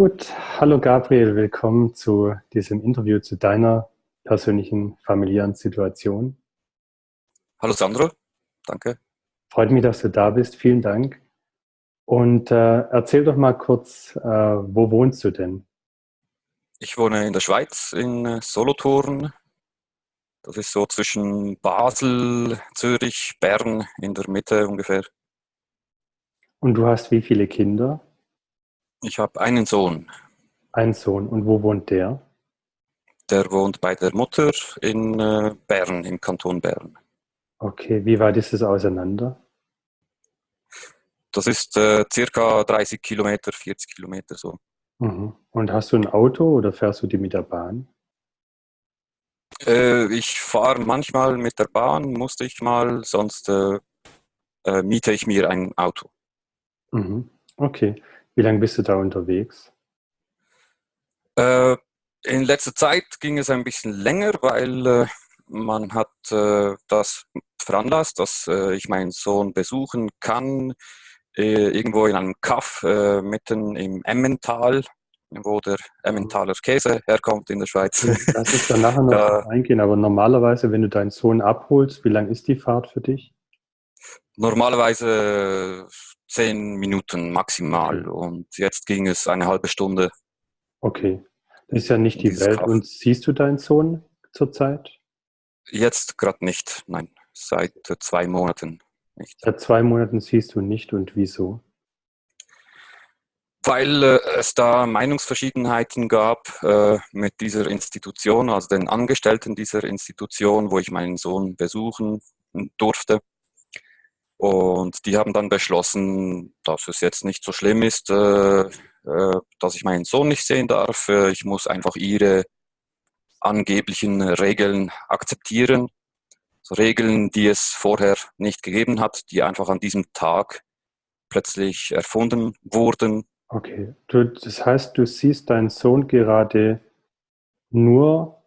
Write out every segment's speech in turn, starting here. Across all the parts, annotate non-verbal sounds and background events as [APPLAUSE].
Gut, hallo Gabriel, willkommen zu diesem Interview zu deiner persönlichen familiären Situation. Hallo Sandro, danke. Freut mich, dass du da bist, vielen Dank. Und äh, erzähl doch mal kurz, äh, wo wohnst du denn? Ich wohne in der Schweiz, in äh, Solothurn. Das ist so zwischen Basel, Zürich, Bern in der Mitte ungefähr. Und du hast wie viele Kinder? Ich habe einen Sohn. Ein Sohn. Und wo wohnt der? Der wohnt bei der Mutter in äh, Bern, im Kanton Bern. Okay, wie weit ist es auseinander? Das ist äh, circa 30 Kilometer, 40 Kilometer so. Mhm. Und hast du ein Auto oder fährst du die mit der Bahn? Äh, ich fahre manchmal mit der Bahn, musste ich mal, sonst äh, äh, miete ich mir ein Auto. Mhm. Okay. Wie lange bist du da unterwegs? Äh, in letzter Zeit ging es ein bisschen länger, weil äh, man hat äh, das veranlasst, dass äh, ich meinen Sohn besuchen kann, äh, irgendwo in einem Kaff äh, mitten im Emmental, wo der Emmentaler Käse herkommt in der Schweiz. Das ist dann nachher noch [LAUGHS] da, eingehen, aber normalerweise, wenn du deinen Sohn abholst, wie lang ist die Fahrt für dich? Normalerweise zehn Minuten maximal und jetzt ging es eine halbe Stunde. Okay, das ist ja nicht die Welt. Kraft. Und siehst du deinen Sohn zurzeit? Jetzt gerade nicht, nein, seit zwei Monaten nicht. Seit zwei Monaten siehst du nicht und wieso? Weil äh, es da Meinungsverschiedenheiten gab äh, mit dieser Institution, also den Angestellten dieser Institution, wo ich meinen Sohn besuchen durfte. Und die haben dann beschlossen, dass es jetzt nicht so schlimm ist, äh, äh, dass ich meinen Sohn nicht sehen darf. Äh, ich muss einfach ihre angeblichen Regeln akzeptieren. So Regeln, die es vorher nicht gegeben hat, die einfach an diesem Tag plötzlich erfunden wurden. Okay, du, das heißt, du siehst deinen Sohn gerade nur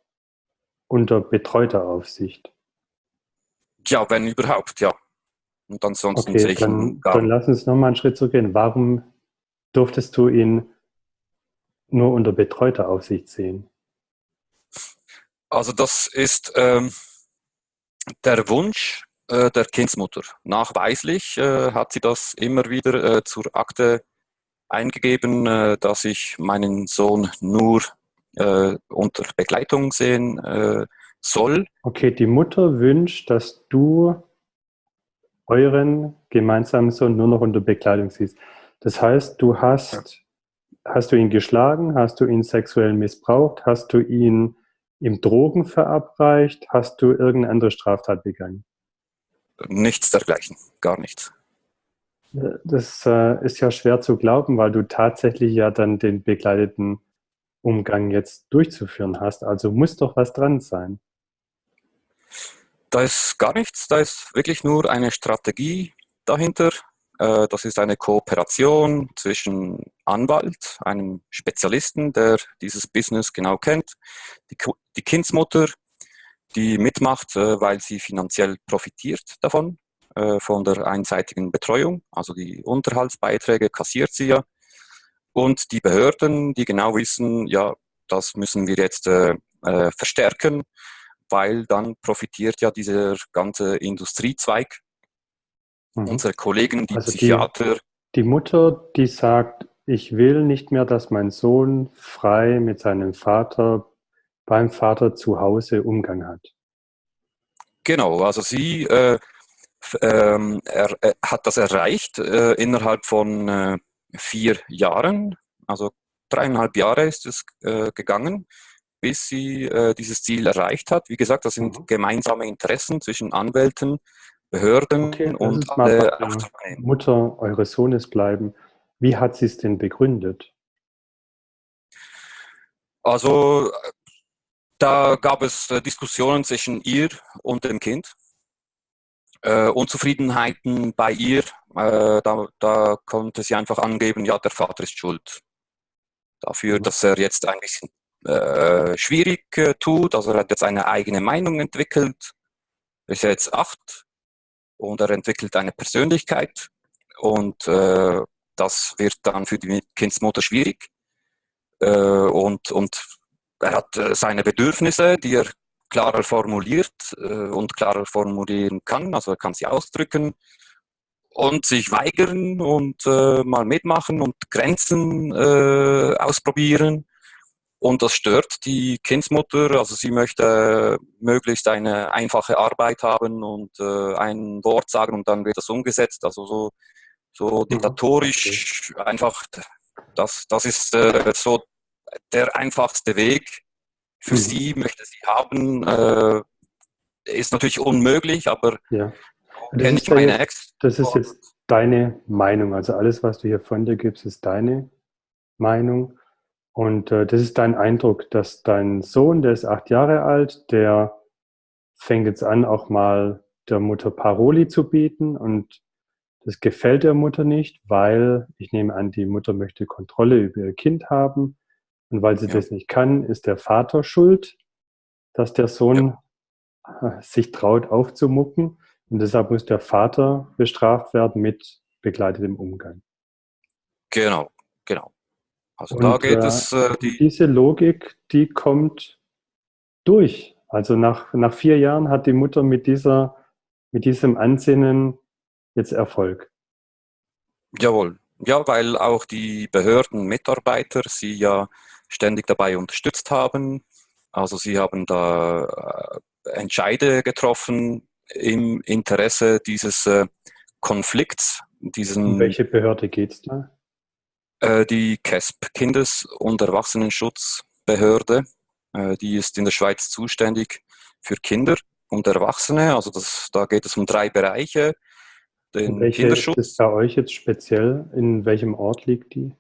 unter betreuter Aufsicht. Ja, wenn überhaupt, ja. Und ansonsten okay, sehe ich dann, ihn gar Dann lass uns nochmal einen Schritt zurückgehen. Warum durftest du ihn nur unter betreuter Aufsicht sehen? Also das ist ähm, der Wunsch äh, der Kindsmutter. Nachweislich äh, hat sie das immer wieder äh, zur Akte eingegeben, äh, dass ich meinen Sohn nur äh, unter Begleitung sehen äh, soll. Okay, die Mutter wünscht, dass du euren gemeinsamen Sohn nur noch unter Bekleidung siehst. Das heißt, du hast, hast du ihn geschlagen, hast du ihn sexuell missbraucht, hast du ihn ihm Drogen verabreicht, hast du irgendeine andere Straftat begangen? Nichts dergleichen, gar nichts. Das äh, ist ja schwer zu glauben, weil du tatsächlich ja dann den begleiteten Umgang jetzt durchzuführen hast. Also muss doch was dran sein. Da ist gar nichts, da ist wirklich nur eine Strategie dahinter. Äh, das ist eine Kooperation zwischen Anwalt, einem Spezialisten, der dieses Business genau kennt, die Kindsmutter, die mitmacht, äh, weil sie finanziell profitiert davon, äh, von der einseitigen Betreuung. Also die Unterhaltsbeiträge kassiert sie ja. Und die Behörden, die genau wissen, ja, das müssen wir jetzt verstärken weil dann profitiert ja dieser ganze Industriezweig. Mhm. Unsere Kollegen, die also Psychiater. Die, die Mutter, die sagt, ich will nicht mehr, dass mein Sohn frei mit seinem Vater beim Vater zu Hause Umgang hat. Genau, also sie äh, ähm, er, er hat das erreicht äh, innerhalb von äh, vier Jahren, also dreieinhalb Jahre ist es äh, gegangen bis sie äh, dieses Ziel erreicht hat. Wie gesagt, das sind mhm. gemeinsame Interessen zwischen Anwälten, Behörden okay, und alle Mutter eures Sohnes bleiben. Wie hat sie es denn begründet? Also da gab es äh, Diskussionen zwischen ihr und dem Kind. Äh, Unzufriedenheiten bei ihr, äh, da, da, konnte sie einfach angeben, ja, der Vater ist schuld dafür, mhm. dass er jetzt ein bisschen äh, schwierig äh, tut. Also er hat jetzt eine eigene Meinung entwickelt, ist jetzt acht und er entwickelt eine Persönlichkeit und äh, das wird dann für die Kindsmutter schwierig. äh, und, und er hat äh, seine Bedürfnisse, die er klarer formuliert äh, und klarer formulieren kann, also er kann sie ausdrücken und sich weigern und mal mitmachen und Grenzen ausprobieren. Und das stört die Kindsmutter, also sie möchte möglichst eine einfache Arbeit haben und äh, ein Wort sagen und dann wird das umgesetzt. Also so, so mhm. diktatorisch einfach, das, das ist äh, so der einfachste Weg. Für mhm. sie möchte sie haben, äh, ist natürlich unmöglich, aber ja. kenne ich meine Ex. Das ist jetzt deine Meinung. Also alles, was du hier von dir gibst, ist deine Meinung. Und äh, das ist dein Eindruck, dass dein Sohn, der ist acht Jahre alt, der fängt jetzt an, auch mal der Mutter Paroli zu bieten und das gefällt der Mutter nicht, weil ich nehme an, die Mutter möchte Kontrolle über ihr Kind haben und weil sie ja. das nicht kann, ist der Vater schuld, dass der Sohn ja. [LAUGHS] sich traut aufzumucken und deshalb muss der Vater bestraft werden mit begleitetem Umgang. Genau, genau. Also und, da geht äh, es. Äh, die diese Logik, die kommt durch. Also nach, nach vier Jahren hat die Mutter mit, dieser, mit diesem Ansinnen jetzt Erfolg. Jawohl. Ja, weil auch die Behördenmitarbeiter sie ja ständig dabei unterstützt haben. Also sie haben da äh, Entscheide getroffen im Interesse dieses äh, Konflikts. Diesen, um welche Behörde geht es da? Äh, die KESP, Kindes- und Erwachsenenschutzbehörde, äh, die ist in der Schweiz zuständig für Kinder und Erwachsene. Also das, da geht es um drei Bereiche. Den welche Kinderschutz. ist bei euch jetzt speziell? In welchem Ort liegt die?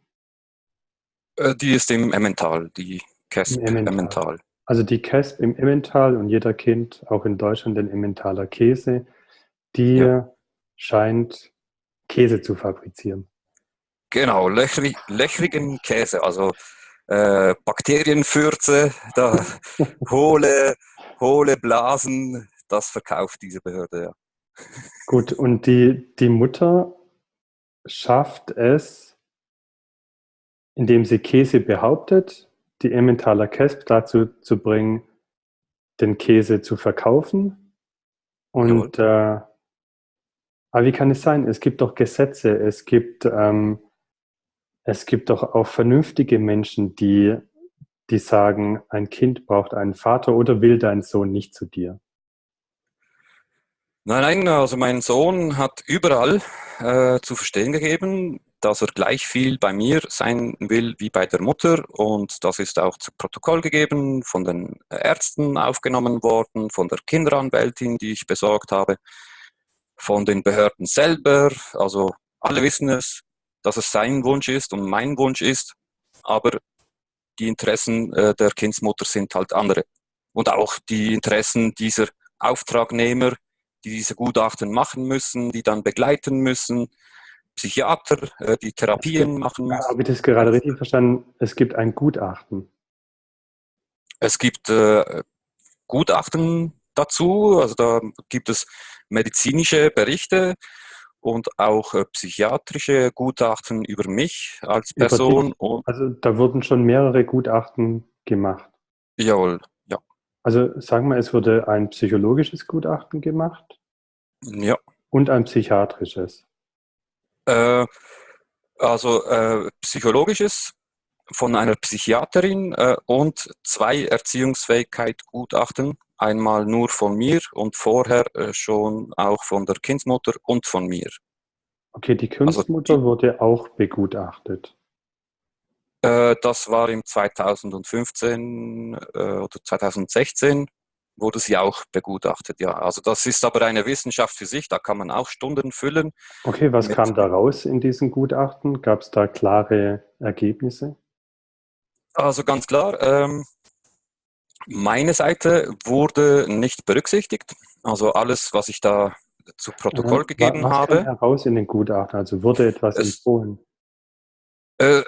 Äh, die ist im Emmental, die KESP Im Emmental. Emmental. Also die KESP im Emmental und jeder kennt auch in Deutschland den Emmentaler Käse, die ja. scheint Käse zu fabrizieren. Genau, löchrig, löchrigen Käse, also äh, Bakterienfürze, da, [LAUGHS] hohle, hohle Blasen, das verkauft diese Behörde, ja. Gut, und die, die Mutter schafft es, indem sie Käse behauptet, die Emmentaler Kesp dazu zu bringen, den Käse zu verkaufen. Und äh, aber wie kann es sein? Es gibt doch Gesetze, es gibt ähm, es gibt doch auch vernünftige Menschen, die, die sagen, ein Kind braucht einen Vater oder will dein Sohn nicht zu dir. Nein, nein, also mein Sohn hat überall äh, zu verstehen gegeben, dass er gleich viel bei mir sein will wie bei der Mutter. Und das ist auch zu Protokoll gegeben, von den Ärzten aufgenommen worden, von der Kinderanwältin, die ich besorgt habe, von den Behörden selber, also alle wissen es, dass es sein Wunsch ist und mein Wunsch ist, aber die Interessen äh, der Kindsmutter sind halt andere. Und auch die Interessen dieser Auftragnehmer, die diese Gutachten machen müssen, die dann begleiten müssen, Psychiater, äh, die Therapien machen müssen. Habe ich das gerade richtig verstanden? Es gibt ein Gutachten. Es gibt äh, Gutachten dazu, also da gibt es medizinische Berichte, und auch äh, psychiatrische Gutachten über mich als Person. also da wurden schon mehrere Gutachten gemacht. Jawohl, ja. Also sagen wir, es wurde ein psychologisches Gutachten gemacht. Ja. Und ein psychiatrisches. Äh, also äh, psychologisches von einer Psychiaterin äh, und zwei Erziehungsfähigkeit-Gutachten einmal nur von mir und vorher äh, schon auch von der Kindsmutter und von mir. Okay, die Kindsmutter also wurde auch begutachtet. Äh, das war im 2015 äh, oder 2016 wurde sie auch begutachtet, ja. Also das ist aber eine Wissenschaft für sich, da kann man auch Stunden füllen. Okay, was kam da raus in diesen Gutachten? Gab es da klare Ergebnisse? Also ganz klar, ähm, meine Seite wurde nicht berücksichtigt. Also alles, was ich da zu Protokoll ja, gegeben was habe. Was heraus in den Gutachten? Also wurde etwas es, empfohlen? Äh,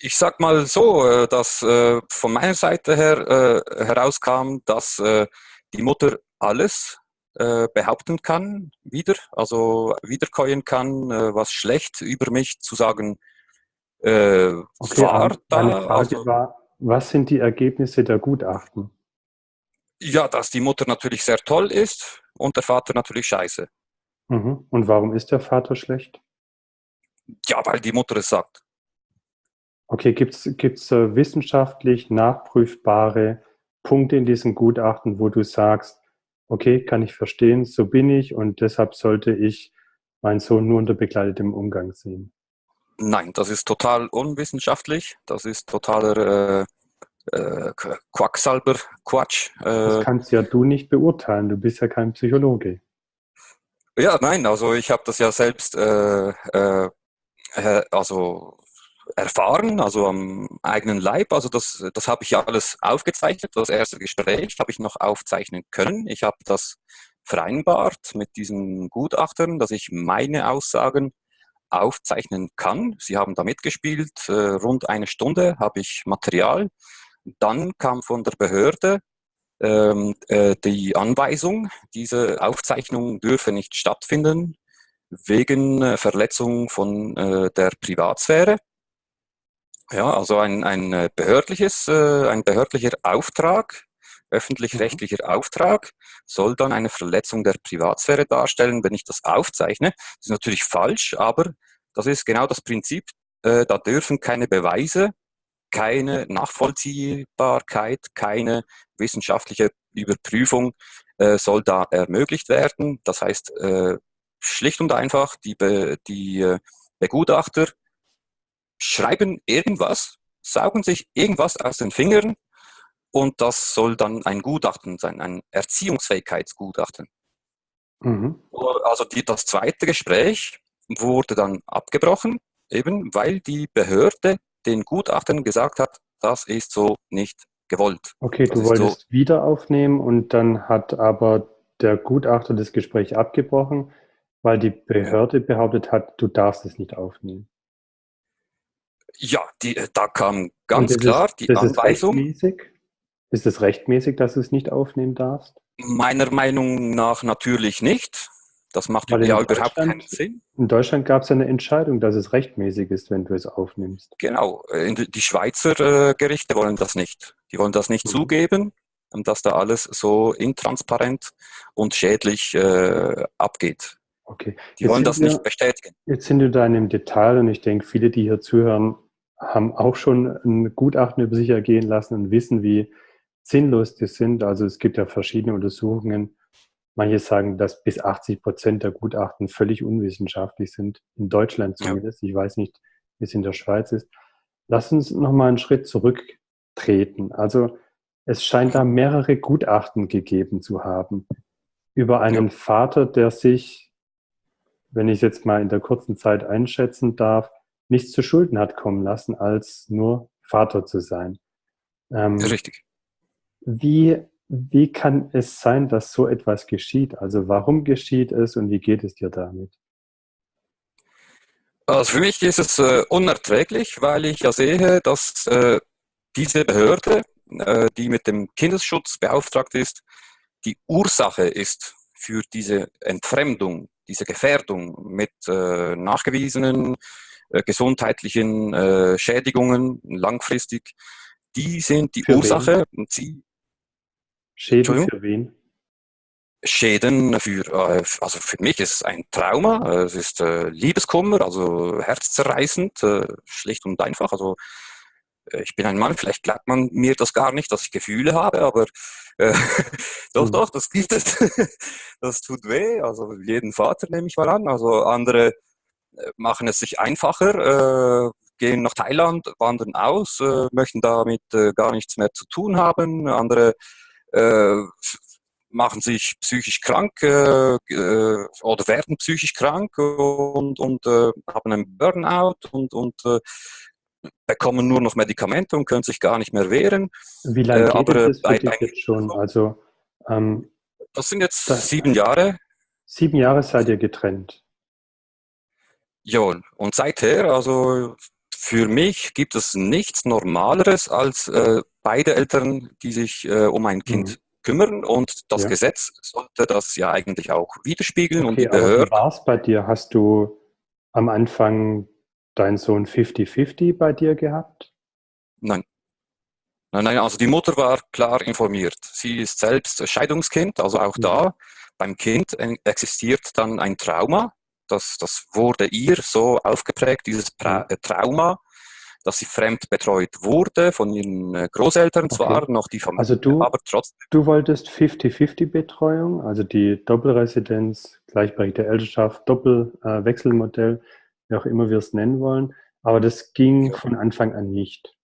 ich sag mal so, äh, dass äh, von meiner Seite her äh, herauskam, dass die Mutter alles behaupten kann, wieder, also wiederkäuen kann, was schlecht über mich zu sagen äh, okay, war da. Frage also, war, was sind die Ergebnisse der Gutachten? Ja, dass die Mutter natürlich sehr toll ist und der Vater natürlich scheiße. Mhm. Und warum ist der Vater schlecht? Ja, weil die Mutter es sagt. Okay, gibt es äh, wissenschaftlich nachprüfbare Punkte in diesem Gutachten, wo du sagst, okay, kann ich verstehen, so bin ich und deshalb sollte ich meinen Sohn nur unter begleitetem Umgang sehen? Nein, das ist total unwissenschaftlich. Das ist totaler äh, äh, Quacksalber, Quatsch. Äh, das kannst ja du nicht beurteilen. Du bist ja kein Psychologe. Ja, nein, also ich habe das ja selbst äh, äh, äh, also erfahren, also am eigenen Leib. Also das, das habe ich ja alles aufgezeichnet. Das erste Gespräch habe ich noch aufzeichnen können. Ich habe das vereinbart mit diesen Gutachtern, dass ich meine Aussagen aufzeichnen kann. Sie haben da mitgespielt, äh, rund eine Stunde habe ich Material. Dann kam von der Behörde ähm, äh, die Anweisung, diese Aufzeichnung dürfe nicht stattfinden wegen äh, Verletzung von äh, der Privatsphäre. Ja, also ein, ein äh, behördliches, äh, ein behördlicher Auftrag, öffentlich-rechtlicher mhm. Auftrag soll dann eine Verletzung der Privatsphäre darstellen, wenn ich das aufzeichne. Das ist natürlich falsch, aber das ist genau das Prinzip. Äh, da dürfen keine Beweise, keine Nachvollziehbarkeit, keine wissenschaftliche Überprüfung äh, soll da ermöglicht werden. Das heißt, äh, schlicht und einfach, die, Be die äh, Begutachter schreiben irgendwas, saugen sich irgendwas aus den Fingern und das soll dann ein Gutachten sein, ein Erziehungsfähigkeitsgutachten. Mhm. Also die, das zweite Gespräch wurde dann abgebrochen, eben weil die Behörde den Gutachtern gesagt hat, das ist so nicht gewollt. Okay, das du wolltest so wieder aufnehmen und dann hat aber der Gutachter das Gespräch abgebrochen, weil die Behörde behauptet hat, du darfst es nicht aufnehmen. Ja, die, da kam ganz klar ist, die Anweisung. Ist ist es rechtmäßig, dass du es nicht aufnehmen darfst? Meiner Meinung nach natürlich nicht. Das macht ja überhaupt keinen Sinn. In Deutschland gab es eine Entscheidung, dass es rechtmäßig ist, wenn du es aufnimmst. Genau. Die Schweizer äh, Gerichte wollen das nicht. Die wollen das nicht mhm. zugeben, dass da alles so intransparent und schädlich äh, abgeht. Okay. Die jetzt wollen das wir, nicht bestätigen. Jetzt sind wir da in einem Detail und ich denke, viele, die hier zuhören, haben auch schon ein Gutachten über sich ergehen lassen und wissen, wie sinnlos die sind. Also es gibt ja verschiedene Untersuchungen. Manche sagen, dass bis 80 Prozent der Gutachten völlig unwissenschaftlich sind. In Deutschland zumindest. Ja. Ich weiß nicht, wie es in der Schweiz ist. Lass uns nochmal einen Schritt zurücktreten. Also es scheint da mehrere Gutachten gegeben zu haben über einen ja. Vater, der sich, wenn ich es jetzt mal in der kurzen Zeit einschätzen darf, nichts zu Schulden hat kommen lassen, als nur Vater zu sein. Ähm, Richtig. Wie, wie kann es sein, dass so etwas geschieht? Also warum geschieht es und wie geht es dir damit? Also für mich ist es äh, unerträglich, weil ich ja sehe, dass äh, diese Behörde, äh, die mit dem Kindesschutz beauftragt ist, die Ursache ist für diese Entfremdung, diese Gefährdung mit äh, nachgewiesenen äh, gesundheitlichen äh, Schädigungen langfristig. Die sind die für Ursache wen? und sie Schäden für wen? Schäden für, äh, also für mich ist es ein Trauma, äh, es ist äh, Liebeskummer, also herzzerreißend, schlicht und einfach. Also ich bin ein Mann, vielleicht glaubt man mir das gar nicht, dass ich Gefühle habe, aber äh, [LAUGHS] doch, mhm. doch, das gibt es. [LAUGHS] das tut weh, also jeden Vater nehme ich mal an. Also andere machen es sich einfacher, äh, gehen nach Thailand, wandern aus, äh, möchten damit gar nichts mehr zu tun haben. Andere machen sich psychisch krank äh, äh, oder werden psychisch krank und, und äh, haben einen Burnout und, und äh, bekommen nur noch Medikamente und können sich gar nicht mehr wehren. Wie lange äh, geht es bei, bei, jetzt schon? Also, ähm, das sind jetzt das sieben Jahre. Sieben Jahre seid ihr getrennt. Ja, und seither, also für mich gibt es nichts Normaleres als äh, beide Eltern, die sich äh, um ein Kind mhm. kümmern und das ja. Gesetz sollte das ja eigentlich auch widerspiegeln okay, und die Behörden. Wie war es bei dir? Hast du am Anfang dein Sohn 50-50 bei dir gehabt? Nein. Nein, nein, also die Mutter war klar informiert. Sie ist selbst Scheidungskind, also auch da mhm. beim Kind existiert dann ein Trauma. Das, das wurde ihr so aufgeprägt, dieses pra äh, Trauma, dass sie fremd betreut wurde von ihren äh, Großeltern zwar, okay. noch die Familie, also du, aber trotzdem. Du wolltest 50-50-Betreuung, also die Doppelresidenz, gleichberechtigte Elternschaft, Doppelwechselmodell, äh, wie auch immer wir es nennen wollen, aber das ging ja. von Anfang an nicht.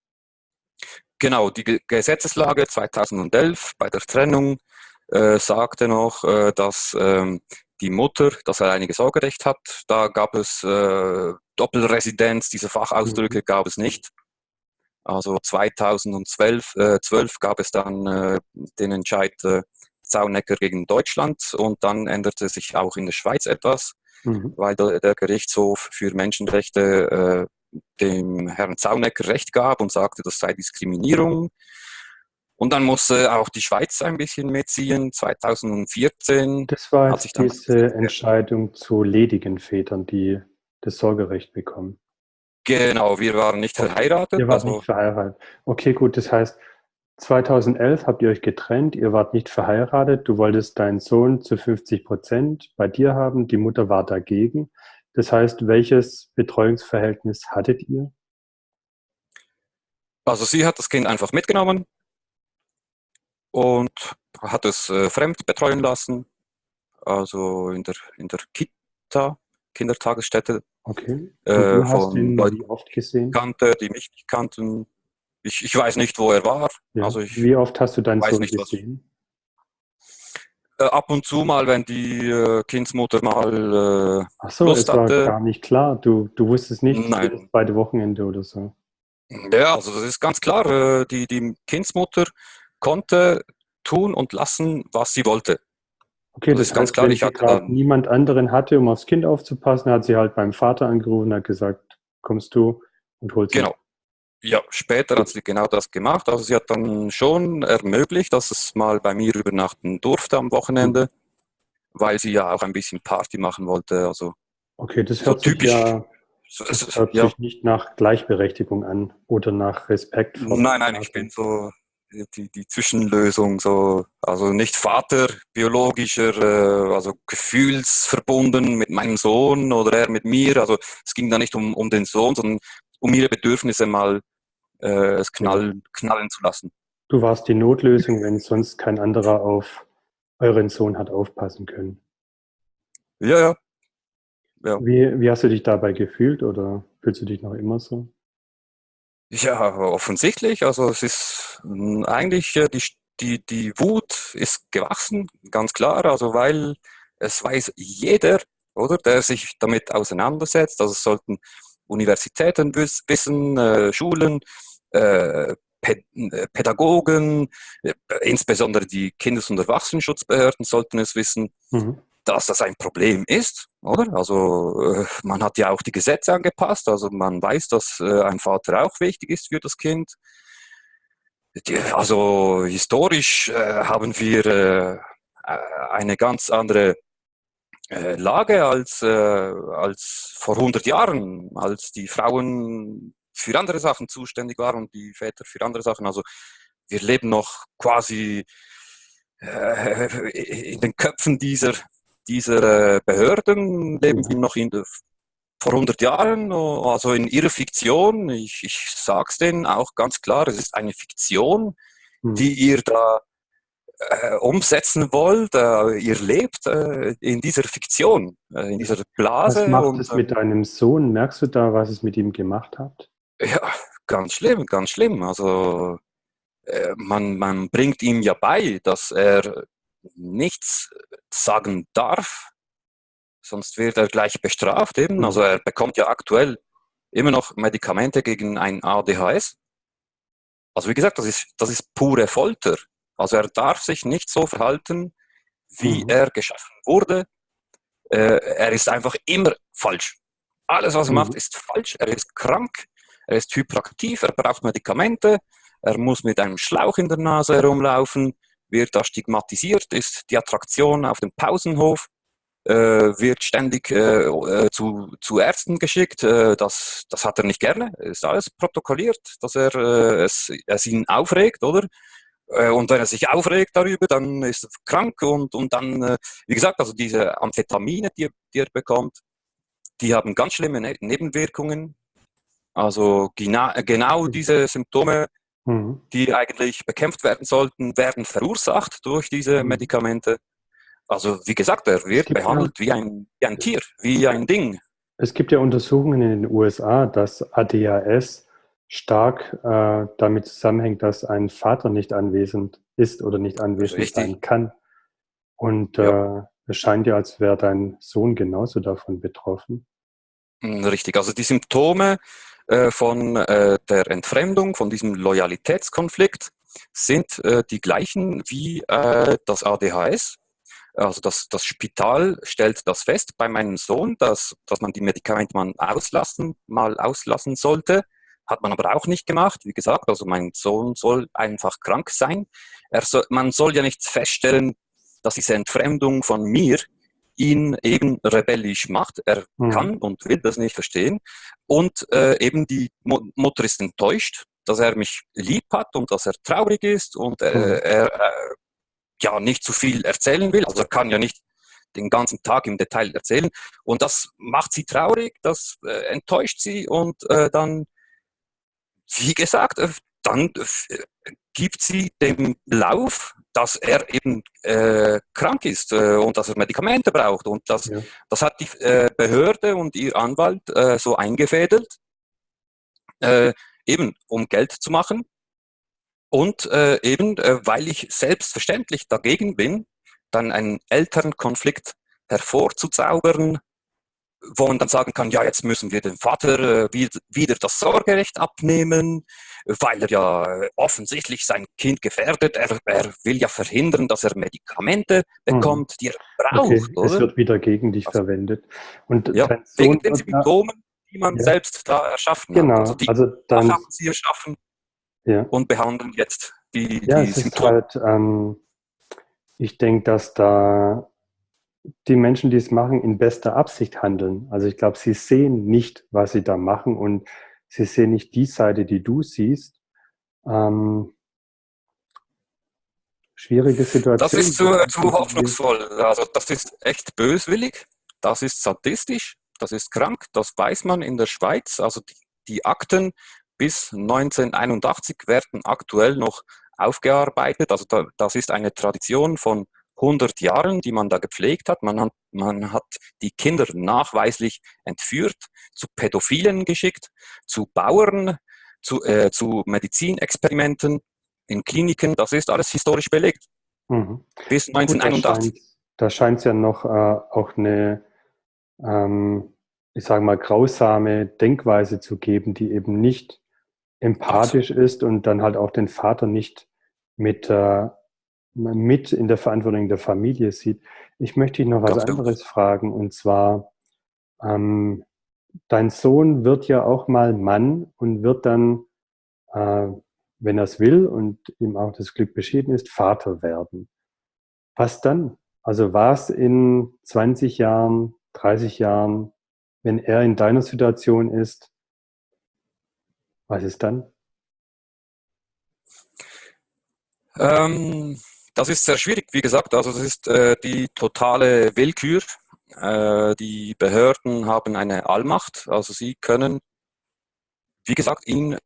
Genau, die Gesetzeslage 2011 bei der Trennung äh, sagte noch, äh, dass ähm, die Mutter das alleinige Sorgerecht hat. Da gab es äh, Doppelresidenz, diese Fachausdrücke mhm. gab es nicht. Also 2012 äh, 12 gab es dann äh, den Entscheid äh, Zaunecker gegen Deutschland und dann änderte sich auch in der Schweiz etwas, mhm. weil der, der, Gerichtshof für Menschenrechte äh, dem Herrn Zaunecker Recht gab und sagte, das sei Diskriminierung. Und dann musste auch die Schweiz ein bisschen mitziehen. 2014 das war jetzt diese Entscheidung zu ledigen Vätern, die das Sorgerecht bekommen. Genau, wir waren nicht verheiratet. Ihr wart also, nicht verheiratet. Okay, gut, das heißt, 2011 habt ihr euch getrennt, ihr wart nicht verheiratet, du wolltest deinen Sohn zu 50 Prozent bei dir haben, die Mutter war dagegen. Das heißt, welches Betreuungsverhältnis hattet ihr? Also sie hat das Kind einfach mitgenommen und hat es äh, fremd betreuen lassen, also in der, in der Kita, Kindertagesstätte. Okay. Äh, du hast ihn Leuten, wie oft gesehen? Kannte, die mich nicht kannten. Ich, ich weiß nicht, wo er war. Ja. Also ich wie oft hast du deinen Sohn nicht, gesehen? Äh, ab und zu mal, wenn die äh, Kindsmutter mal äh, Ach so, Lust es war hatte. gar nicht klar. Du, du wusstest nicht, Nein. beide Wochenende oder so. Ja, also das ist ganz klar. Äh, die, die Kindsmutter konnte tun und lassen, was sie wollte. Okay, das, das ist heißt, ganz klar. Ich gerade niemand anderen hatte, um aufs Kind aufzupassen, hat sie halt beim Vater angerufen und hat gesagt, kommst du und holst Genau. Ja, später hat sie genau das gemacht. Also sie hat dann schon ermöglicht, dass es mal bei mir übernachten durfte am Wochenende, mhm. weil sie ja auch ein bisschen Party machen wollte. Also okay, das hört so typisch. Ja, das hört ja. sich nicht nach Gleichberechtigung an oder nach Respekt. Nein, nein, ich bin so die, die Zwischenlösung, so, also nicht Vater biologischer, äh, also gefühlsverbunden mit meinem Sohn oder er mit mir. Also es ging da nicht um, um den Sohn, sondern um ihre Bedürfnisse mal äh, es knallen, knallen zu lassen. Du warst die Notlösung, wenn sonst kein anderer auf euren Sohn hat aufpassen können. Ja, ja. ja. Wie, wie hast du dich dabei gefühlt oder fühlst du dich noch immer so? Ja, offensichtlich. Also es ist hm, eigentlich äh, die, die, die Wut ist gewachsen, ganz klar. Also weil es weiß jeder, oder, der sich damit auseinandersetzt. Also es sollten Universitäten wissen, äh, Schulen, äh, Pädagogen, insbesondere die Kindes- und Erwachsenenschutzbehörden sollten es wissen. Mhm dass das ein Problem ist, oder? Also äh, man hat ja auch die Gesetze angepasst, also man weiß, dass äh, ein Vater auch wichtig ist für das Kind. Also historisch äh, haben wir eine ganz andere Lage als, als vor 100 Jahren, als die Frauen für andere Sachen zuständig waren und die Väter für andere Sachen. Also wir leben noch quasi in den Köpfen dieser dieser äh, Behörden leben wir noch in vor 100 Jahren, also in ihrer Fiktion. Ich, ich sage es denen auch ganz klar, es ist eine Fiktion, mhm. die ihr da äh, umsetzen wollt. Äh, ihr lebt äh, in dieser Fiktion, äh, in dieser Blase. Was macht und, es mit deinem Sohn? Merkst du da, was es mit ihm gemacht hat? Ja, ganz schlimm, ganz schlimm. Also äh, man, man bringt ihm ja bei, dass er nichts sagen darf, sonst wird er gleich bestraft eben. Also er bekommt ja aktuell immer noch Medikamente gegen ein ADHS. Also wie gesagt, das ist, das ist pure Folter. Also er darf sich nicht so verhalten, wie mhm. er geschaffen wurde. Äh, er ist einfach immer falsch. Alles, was er mhm. macht, ist falsch. Er ist krank, er ist hyperaktiv, er braucht Medikamente, er muss mit einem Schlauch in der Nase herumlaufen, wird da stigmatisiert, ist die Attraktion auf dem Pausenhof. äh, wird ständig äh, äh, zu, zu Ärzten geschickt. Das, das hat er nicht gerne. Ist alles protokolliert, dass er es, es ihn aufregt, oder? Und wenn er sich aufregt darüber, dann ist er krank und, und dann, wie gesagt, also diese Amphetamine, die, die er bekommt, die haben ganz schlimme ne Nebenwirkungen. Also genau, genau diese Symptome, mhm. die eigentlich bekämpft werden sollten, werden verursacht durch diese mhm. Medikamente. Also wie gesagt, er wird behandelt ja, wie, ein, wie ein Tier, wie ein Ding. Es gibt ja Untersuchungen in den USA, dass ADHS stark äh, damit zusammenhängt, dass ein Vater nicht anwesend ist oder nicht anwesend Richtig. sein kann. Und ja. äh, es scheint ja, als wäre dein Sohn genauso davon betroffen. Hm, richtig, also die Symptome äh, von äh, der Entfremdung, von diesem Loyalitätskonflikt sind äh, die gleichen wie das ADHS. Also das, das Spital stellt das fest bei meinem Sohn, dass, dass man die Medikamente mal auslassen, mal auslassen sollte. Hat man aber auch nicht gemacht. Wie gesagt, also mein Sohn soll einfach krank sein. Er soll, man soll ja nicht feststellen, dass diese Entfremdung von mir ihn eben rebellisch macht. Er mhm. kann und will das nicht verstehen. Und äh, eben die Mutter ist enttäuscht, dass er mich lieb hat und dass er traurig ist und äh, mhm. er äh, ja nicht zu viel erzählen will. Also er kann ja nicht den ganzen Tag im Detail erzählen. Und das macht sie traurig, das äh, enttäuscht sie und äh, dann wie gesagt, äh, dann äh, gibt sie dem Lauf, dass er eben äh, krank ist äh, und dass er Medikamente braucht. Und das, ja. das hat die äh, Behörde und ihr Anwalt äh, so eingefädelt, eben um Geld zu machen. Und eben, weil ich selbstverständlich dagegen bin, dann einen Elternkonflikt hervorzuzaubern, wo man dann sagen kann, ja, jetzt müssen wir dem Vater äh, wieder das Sorgerecht abnehmen, weil er ja offensichtlich sein Kind gefährdet. Er, er will ja verhindern, dass er Medikamente mhm. bekommt, mhm. die er braucht. Okay. Es wird wieder gegen dich also, verwendet. Und ja, wegen den Symptomen, die man ja. selbst da erschaffen genau. hat. Also die also dann, haben sie erschaffen ja. und behandeln jetzt die, ja, die Symptome. Halt, ähm, ich denke, dass da die Menschen, die es machen, in bester Absicht handeln. Also ich glaube, sie sehen nicht, was sie da machen und sie sehen nicht die Seite, die du siehst. Ähm, schwierige Situation. Das ist zu, zu hoffnungsvoll. Also das ist echt böswillig, das ist sadistisch, das ist krank, das weiß man in der Schweiz. Also die, die Akten bis 1981 werden aktuell noch aufgearbeitet. Also da, das ist eine Tradition von 100 Jahren, die man da gepflegt hat. Man hat, man hat die Kinder nachweislich entführt, zu Pädophilen geschickt, zu Bauern, zu, äh, zu Medizinexperimenten in Kliniken. Das ist alles historisch belegt. Mhm. Bis 1981. da scheint es ja noch äh, auch eine, ähm, ich sage mal, grausame Denkweise zu geben, die eben nicht empathisch Absolut. ist und dann halt auch den Vater nicht mit äh, mit in der Verantwortung der Familie sieht. Ich möchte dich noch was Ganz anderes gut. fragen und zwar, ähm, dein Sohn wird ja auch mal Mann und wird dann, äh, wenn er es will und ihm auch das Glück beschieden ist, Vater werden. Was dann? Also was in 20 Jahren, 30 Jahren, wenn er in deiner Situation ist, was ist dann? Ähm, das ist sehr schwierig, wie gesagt. Also das ist äh, die totale Willkür. Äh, die Behörden haben eine Allmacht. Also sie können, wie gesagt, ihn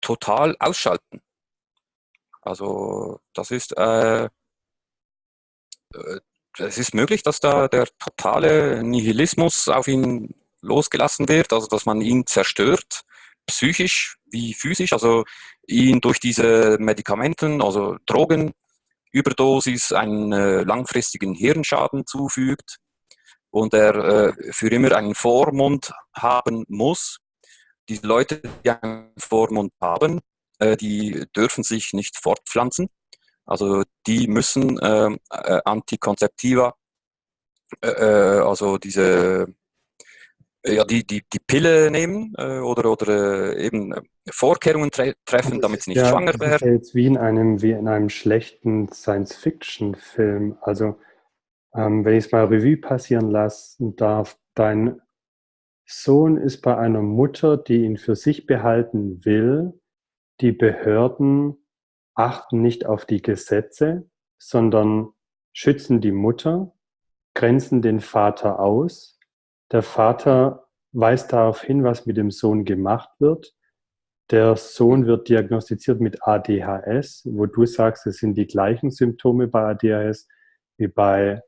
total ausschalten. Also das ist, äh, äh es ist möglich, dass da der totale Nihilismus auf ihn losgelassen wird, also dass man ihn zerstört, psychisch wie physisch, also ihn durch diese Medikamenten, also Drogen Überdosis einen äh, langfristigen Hirnschaden zufügt und er äh, für immer einen Vormund haben muss. Die Leute, die einen Vormund haben, äh, die dürfen sich nicht fortpflanzen. Also die müssen ähm, äh, Antikonzeptiva, äh, äh, also diese ja, die, die, die Pille nehmen äh, oder, oder äh, eben Vorkehrungen tre treffen, damit sie nicht ja, schwanger werden. Das ist jetzt wie in einem, wie in einem schlechten Science-Fiction-Film. Also ähm, wenn ich es mal Revue passieren lassen darf, dein Sohn ist bei einer Mutter, die ihn für sich behalten will. Die Behörden achten nicht auf die Gesetze, sondern schützen die Mutter, grenzen den Vater aus. Der Vater weist darauf hin, was mit dem Sohn gemacht wird. Der Sohn wird diagnostiziert mit ADHS, wo du sagst, es sind die gleichen Symptome bei ADHS wie bei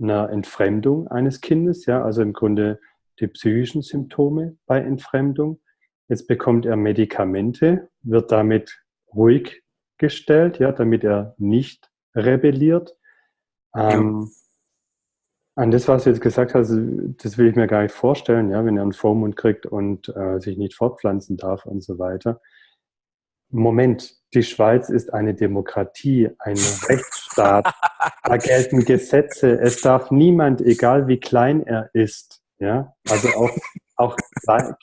einer Entfremdung eines Kindes, ja, also im Grunde die psychischen Symptome bei Entfremdung. Jetzt bekommt er Medikamente, wird damit ruhig gestellt, ja, damit er nicht rebelliert. Ähm, an das, was du jetzt gesagt hast, das will ich mir gar nicht vorstellen, ja, wenn er einen Vormund kriegt und äh, sich nicht fortpflanzen darf und so weiter. Moment, die Schweiz ist eine Demokratie, ein [LAUGHS] Rechtsstaat. da gelten Gesetze. Es darf niemand, egal wie klein er ist, ja, also auch, auch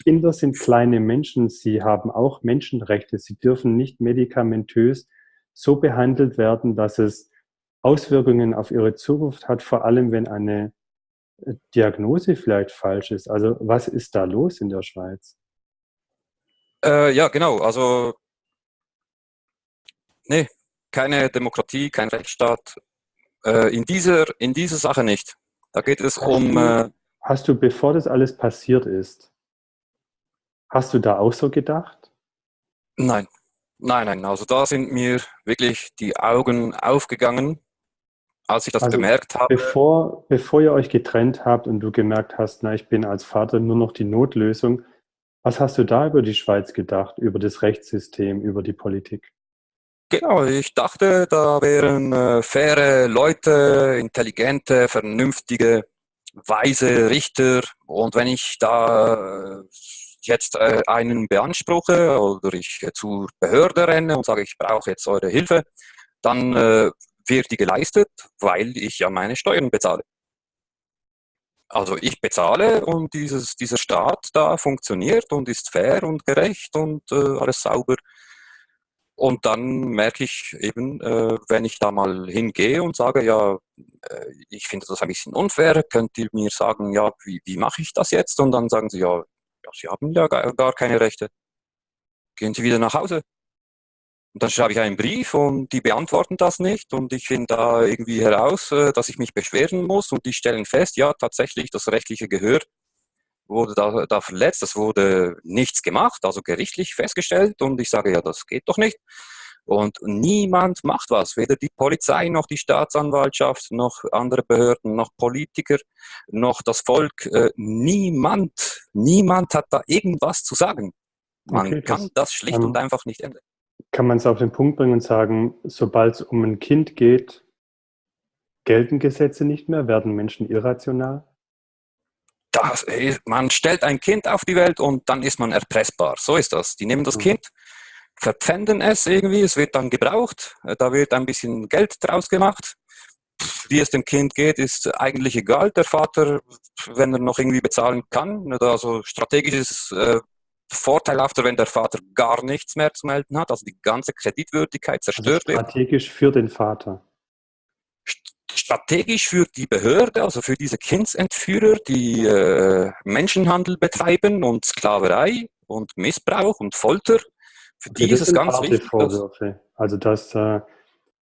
Kinder sind kleine Menschen. Sie haben auch Menschenrechte. Sie dürfen nicht medikamentös so behandelt werden, dass es Auswirkungen auf ihre Zukunft hat, vor allem wenn eine äh, Diagnose vielleicht falsch ist. Also was ist da los in der Schweiz? Äh, ja, genau. Also nee, keine Demokratie, kein Rechtsstaat. Äh, in, dieser, in dieser Sache nicht. Da geht es hast um... Du, äh, hast du, bevor das alles passiert ist, hast du da auch so gedacht? Nein, nein, nein. Also da sind mir wirklich die Augen aufgegangen als ich das also bemerkt habe. Bevor, bevor ihr euch getrennt habt und du gemerkt hast, na, ich bin als Vater nur noch die Notlösung, was hast du da über die Schweiz gedacht, über das Rechtssystem, über die Politik? Genau, ich dachte, da wären äh, faire Leute, intelligente, vernünftige, weise Richter. Und wenn ich da äh, jetzt äh, einen beanspruche oder ich zur Behörde renne und sage, ich brauche jetzt eure Hilfe, dann äh, wird die geleistet, weil ich ja meine Steuern bezahle. Also ich bezahle und dieses, dieser Staat da funktioniert und ist fair und gerecht und äh, alles sauber. Und dann merke ich eben, äh, wenn ich da mal hingehe und sage, ja, äh, ich finde das ein bisschen unfair, könnt ihr mir sagen, ja, wie, wie mache ich das jetzt? Und dann sagen sie, ja, ja Sie haben ja gar, gar keine Rechte. Gehen Sie wieder nach Hause. Und dann schreibe ich einen Brief und die beantworten das nicht und ich finde da irgendwie heraus, äh, dass ich mich beschweren muss und die stellen fest, ja, tatsächlich, das rechtliche Gehör wurde da, da verletzt, es wurde nichts gemacht, also gerichtlich festgestellt und ich sage, ja, das geht doch nicht. Und niemand macht was, weder die Polizei noch die Staatsanwaltschaft, noch andere Behörden, noch Politiker, noch das Volk. Äh, niemand, niemand hat da irgendwas zu sagen. Man okay, kann das, das schlicht ähm, und einfach nicht ändern kann man es auf den Punkt bringen und sagen, sobald es um ein Kind geht, gelten Gesetze nicht mehr, werden Menschen irrational? Das, man stellt ein Kind auf die Welt und dann ist man erpressbar. So ist das. Die nehmen das mhm. Kind, verpfänden es irgendwie, es wird dann gebraucht, da wird ein bisschen Geld draus gemacht. Wie es dem Kind geht, ist eigentlich egal. Der Vater, wenn er noch irgendwie bezahlen kann, also strategisches äh, vorteilhafter, wenn der Vater gar nichts mehr zu melden hat, also die ganze Kreditwürdigkeit also zerstört also strategisch wird. für den Vater. Strategisch für die Behörde, also für diese Kindsentführer, die äh, Menschenhandel betreiben und Sklaverei und Missbrauch und Folter. Für okay, die ist es ganz wichtig. Vorwürfe. Also dass, äh,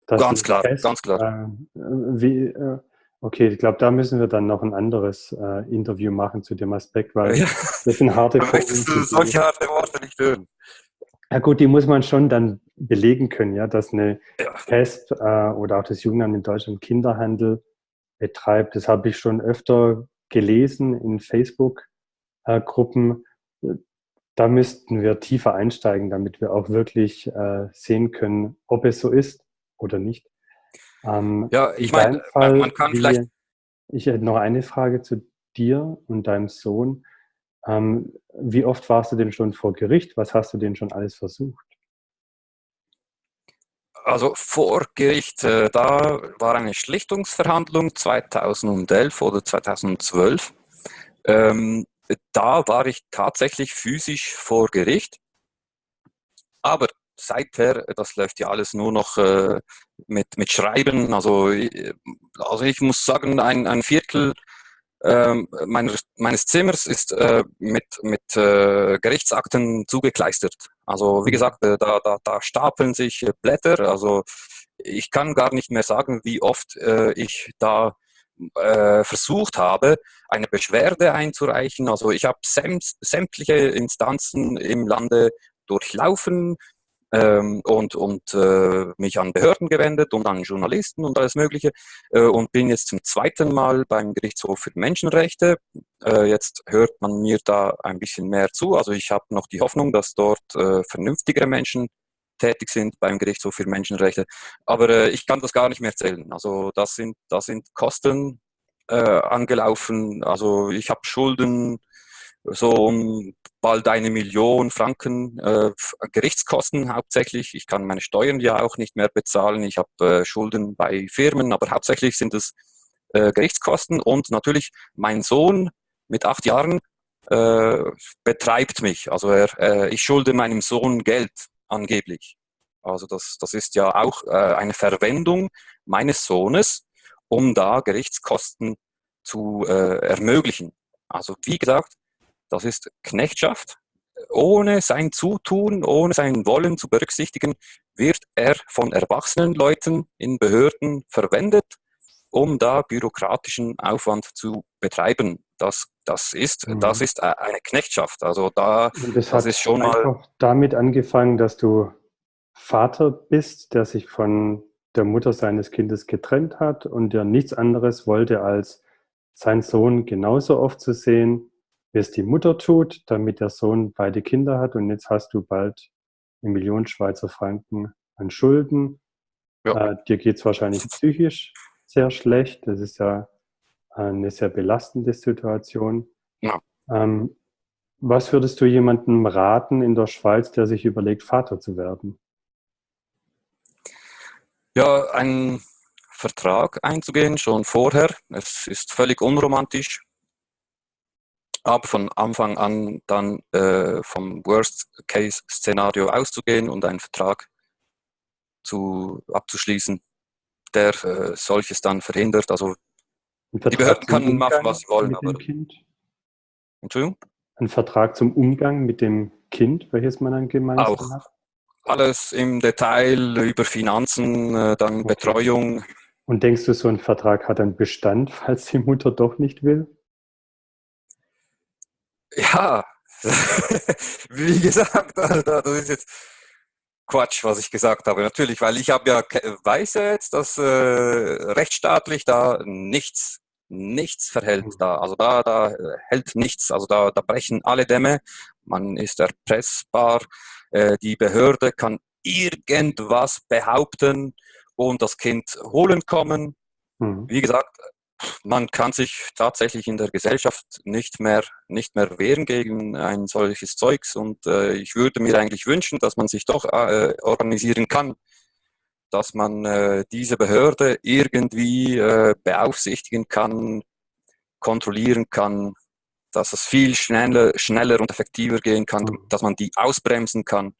dass ganz klar, fest, ganz klar. Äh, wie, äh, Okay, ich glaube, da müssen wir dann noch ein anderes äh, Interview machen zu dem Aspekt, weil ja. das sind harte [LAUGHS] Möchtest du solche harte Worte nicht hören? Ja gut, die muss man schon dann belegen können, ja, dass eine ja. PESP äh, oder auch das Jugendamt in Deutschland Kinderhandel betreibt. Das habe ich schon öfter gelesen in Facebook-Gruppen. Äh, da müssten wir tiefer einsteigen, damit wir auch wirklich äh, sehen können, ob es so ist oder nicht. Ähm, ja, ich meine, man, kann vielleicht. Ich hätte noch eine Frage zu dir und deinem Sohn. Ähm, wie oft warst du denn schon vor Gericht? Was hast du denn schon alles versucht? Also vor Gericht, äh, da war eine Schlichtungsverhandlung 2011 oder 2012. Ähm, da war ich tatsächlich physisch vor Gericht. Aber seither, das läuft ja alles nur noch äh, mit, mit Schreiben. Also, also ich muss sagen, ein, ein Viertel ähm, meines, meines Zimmers ist äh, mit, mit äh, Gerichtsakten zugekleistert. Also wie mhm. gesagt, äh, da, da, da stapeln sich äh, Blätter. Also ich kann gar nicht mehr sagen, wie oft äh, ich da äh, versucht habe, eine Beschwerde einzureichen. Also ich habe sämtliche Instanzen im Lande durchlaufen, ähm, und, und äh, mich an Behörden gewendet und an Journalisten und alles Mögliche äh, und bin jetzt zum zweiten Mal beim Gerichtshof für Menschenrechte. Äh, jetzt hört man mir da ein bisschen mehr zu. Also ich habe noch die Hoffnung, dass dort äh, vernünftigere Menschen tätig sind beim Gerichtshof für Menschenrechte. Aber äh, ich kann das gar nicht mehr zählen. Also das sind, das sind Kosten äh, angelaufen. Also ich habe Schulden so um bald eine Million Franken äh, Gerichtskosten hauptsächlich. Ich kann meine Steuern ja auch nicht mehr bezahlen. Ich habe äh, Schulden bei Firmen, aber hauptsächlich sind es äh, Gerichtskosten und natürlich mein Sohn mit acht Jahren äh, betreibt mich. Also er, äh, ich schulde meinem Sohn Geld angeblich. Also das, das ist ja auch äh, eine Verwendung meines Sohnes, um da Gerichtskosten zu ermöglichen. Also wie gesagt, das ist Knechtschaft. Ohne sein Zutun, ohne sein Wollen zu berücksichtigen, wird er von erwachsenen Leuten in Behörden verwendet, um da bürokratischen Aufwand zu betreiben. Das, das, ist, mhm. das ist eine Knechtschaft. Also da, das, das ist schon mal. damit angefangen, dass du Vater bist, der sich von der Mutter seines Kindes getrennt hat und der nichts anderes wollte, als seinen Sohn genauso oft zu sehen, wie es die Mutter tut, damit der Sohn beide Kinder hat und jetzt hast du bald eine Million Schweizer Franken an Schulden. Ja. Äh, dir geht es wahrscheinlich [LAUGHS] psychisch sehr schlecht. Das ist ja eine sehr belastende Situation. Ja. Ähm, was würdest du jemandem raten in der Schweiz, der sich überlegt, Vater zu werden? Ja, einen Vertrag einzugehen, schon vorher. Es ist völlig unromantisch aber von Anfang an dann äh, vom Worst-Case-Szenario auszugehen und einen Vertrag zu, abzuschließen, der äh, solches dann verhindert. Also die Behörden können machen, was sie wollen. aber? Entschuldigung? Ein Vertrag zum Umgang mit dem Kind, welches man dann gemeinsam Auch. hat? Alles im Detail über Finanzen, äh, dann okay. Betreuung. Und denkst du, so ein Vertrag hat einen Bestand, [LAUGHS] falls die Mutter doch nicht will? Ja, [LAUGHS] wie gesagt, [LAUGHS] das ist jetzt Quatsch, was ich gesagt habe. Natürlich, weil ich habe ja weiß ja jetzt, dass äh, rechtsstaatlich da nichts nichts verhält mhm. da. Also da, da hält nichts. Also da, da brechen alle Dämme. Man ist erpressbar. Äh, die Behörde kann irgendwas behaupten und das Kind holen kommen. Mhm. Wie gesagt, man kann sich tatsächlich in der Gesellschaft nicht mehr, nicht mehr wehren gegen ein solches Zeugs und äh, ich würde mir eigentlich wünschen, dass man sich doch äh, organisieren kann, dass man äh, diese Behörde irgendwie äh, beaufsichtigen kann, kontrollieren kann, dass es viel schneller, schneller und effektiver gehen kann, mhm. dass man die ausbremsen kann.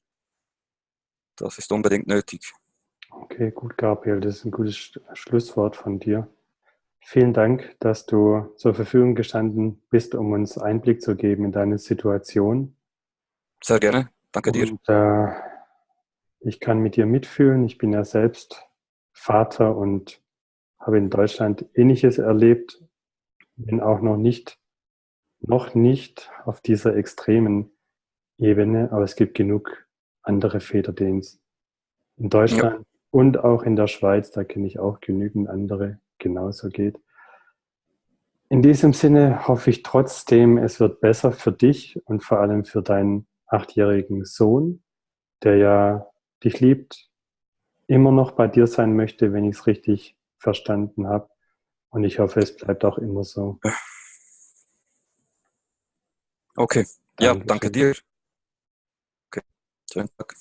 Das ist unbedingt nötig. Okay, gut, Gabriel, das ist ein gutes Schlusswort von dir. Vielen Dank, dass du zur Verfügung gestanden bist, um uns Einblick zu geben in deine Situation. Sehr gerne. Danke dir. Und, äh, ich kann mit dir mitfühlen. Ich bin ja selbst Vater und habe in Deutschland Ähnliches erlebt. Bin auch noch nicht, noch nicht auf dieser extremen Ebene, aber es gibt genug andere Väter, denen es in Deutschland ja. und auch in der Schweiz, da kenne ich auch genügend andere genauso geht. In diesem Sinne hoffe ich trotzdem, es wird besser für dich und vor allem für deinen achtjährigen Sohn, der ja dich liebt, immer noch bei dir sein möchte, wenn ich es richtig verstanden habe. Und ich hoffe, es bleibt auch immer so. Okay, ja, danke dir. Okay, schönen Tag.